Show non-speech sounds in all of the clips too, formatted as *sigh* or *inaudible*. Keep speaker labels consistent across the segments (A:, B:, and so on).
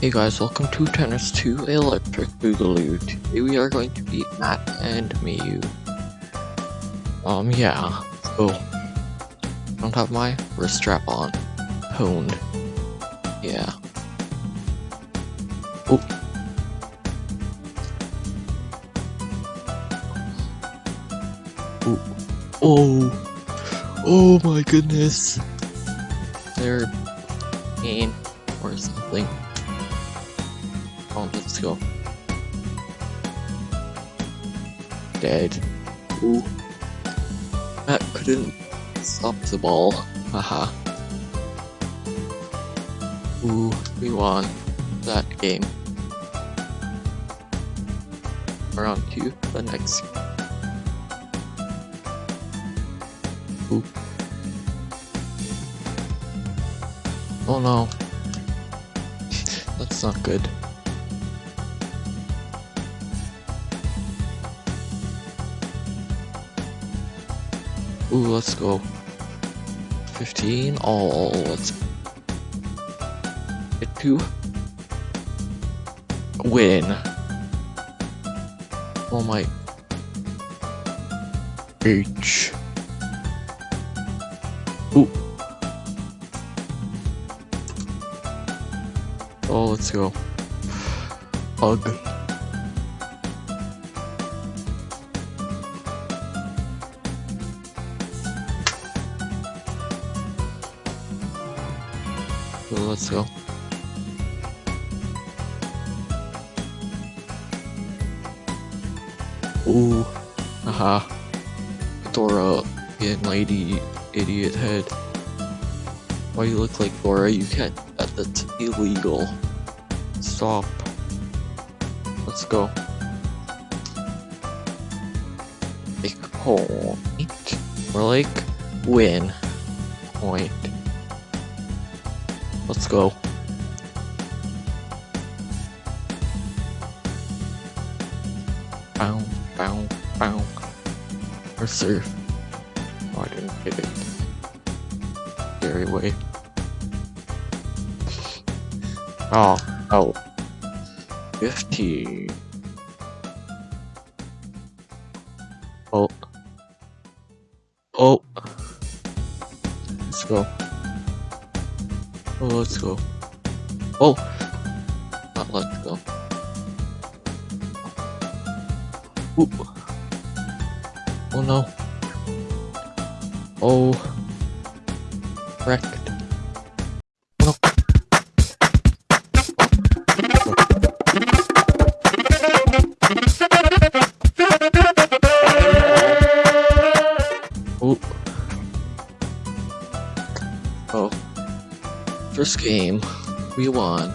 A: Hey guys, welcome to Tennis 2 Electric Boogaloo. Today we are going to beat Matt and Miyu. Um, yeah, so, don't have my wrist strap on. Honed. Yeah. Oh. Oh. Oh. Oh my goodness. They're pain or something. Oh, let's go. Dead. Ooh. That couldn't stop the ball. Haha. Ooh, we won that game. We're on to the next. Ooh. Oh no. *laughs* That's not good. Ooh, let's go. 15 all. Let's get to win. Oh my. H. Ooh. Oh, let's go. Hug. Let's go. Ooh, haha. Dora, and lady, idiot head. Why you look like Dora? You can't. That, that's illegal. Stop. Let's go. Make point. Or like win. Point. Let's go. Bow, bow, bow. Or surf. Oh, I didn't get it. Scary way. Oh, oh. 50. Oh. Oh. Let's go. Oh, let's go. Oh! Not let's go. Oop. Oh no. Oh. Wrecked. No. Oh. oh. First game, we won.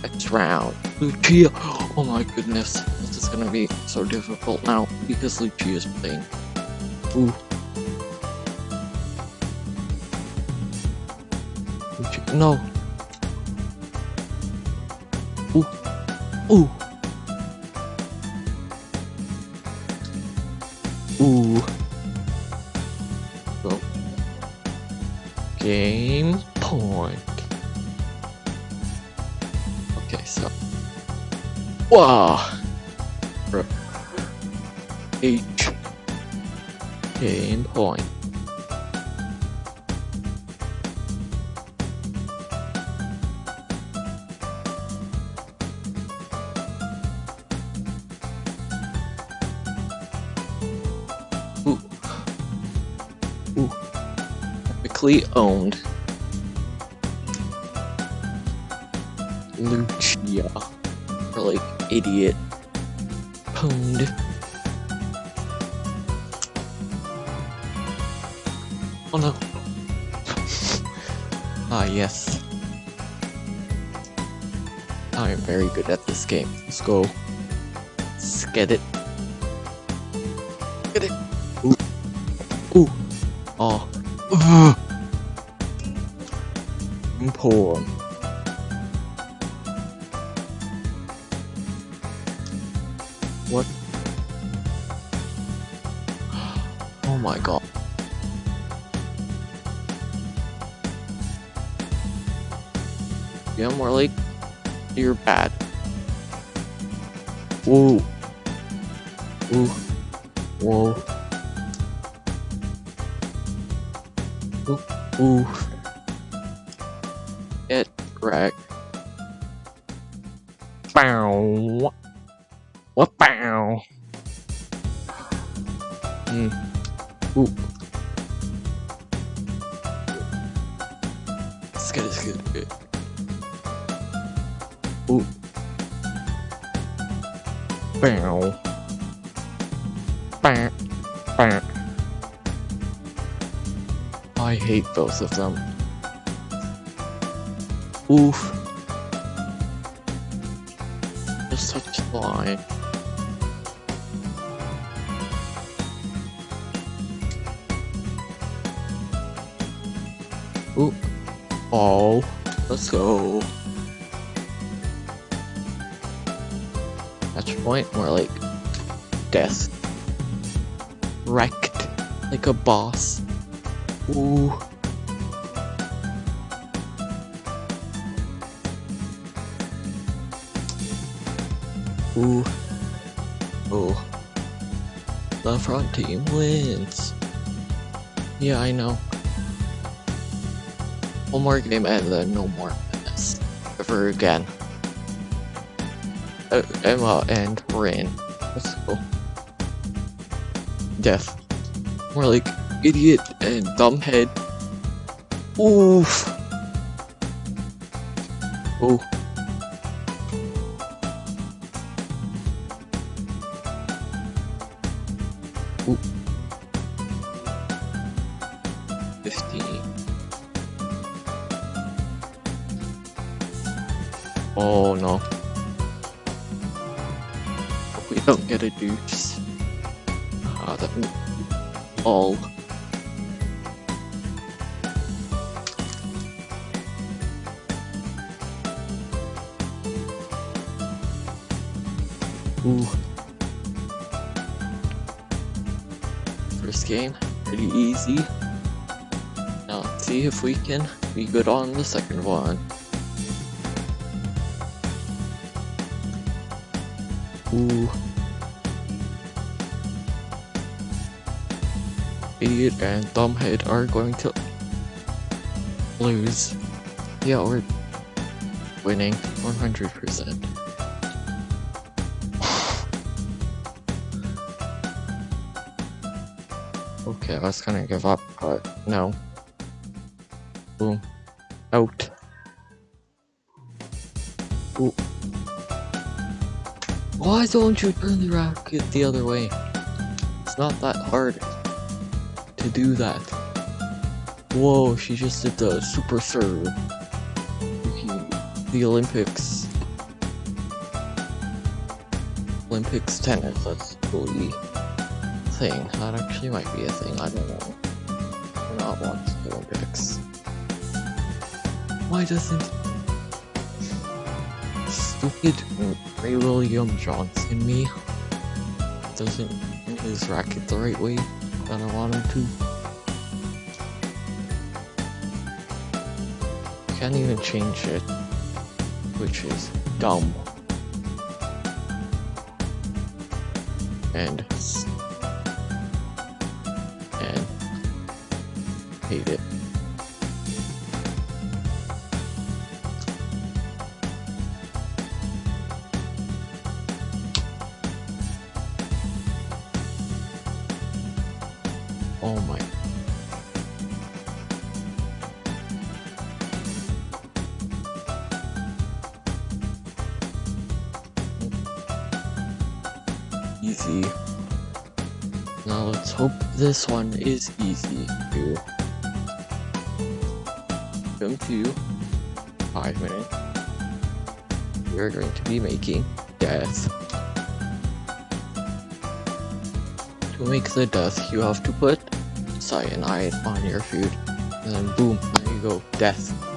A: Next round, Lucia. Oh my goodness, this is gonna be so difficult now because Lucia is playing. Ooh. No. Ooh. Ooh. Game point. Okay, so. Wow. H. Game point. Epically owned. Lucia. Or like idiot. Pwned. Oh no. *laughs* ah yes. I am very good at this game. Let's go. Let's get it. Get it. Ooh. Ooh. Oh. Poor. What? Oh my god. Yeah, more like you're bad. Whoa. Whoa. Whoa. Ooh. Ooh. Wrecked. Bow. What bow? Hmm. Ooh. It's good, it's good, it's good. Ooh. Bow. Bow. Bow. I hate both of them. Oof. Just such a line. Ooh. Oh. Let's go. Match point, more like death. Wrecked like a boss. Ooh. Ooh. Oh. The front team wins. Yeah, I know. One more game and then no more this ever again. Uh, Emma and Rain. Let's go. Death. More like idiot and dumbhead. Oof. Ooh. 15. Oh no. We don't get a deuce. Ah, that all. Ooh. First game, pretty easy. See if we can be good on the second one. Ooh. Idiot and Dumbhead are going to lose. Yeah, we're winning 100%. *sighs* okay, I was gonna give up, but no. Out. Ooh. Why don't you turn the rocket the other way? It's not that hard to do that. Whoa, she just did the super serve. The Olympics. Olympics tennis, that's totally thing. That actually might be a thing, I don't know. Not the Olympics. Why doesn't stupid Ray William Johnson me doesn't hit his racket the right way that I want him to? Can't even change it, which is dumb. And and hate it. Easy. Now let's hope this one is easy too. Come to five minutes. We're going to be making death. To make the death, you have to put cyanide on your food. And then boom, there you go, death.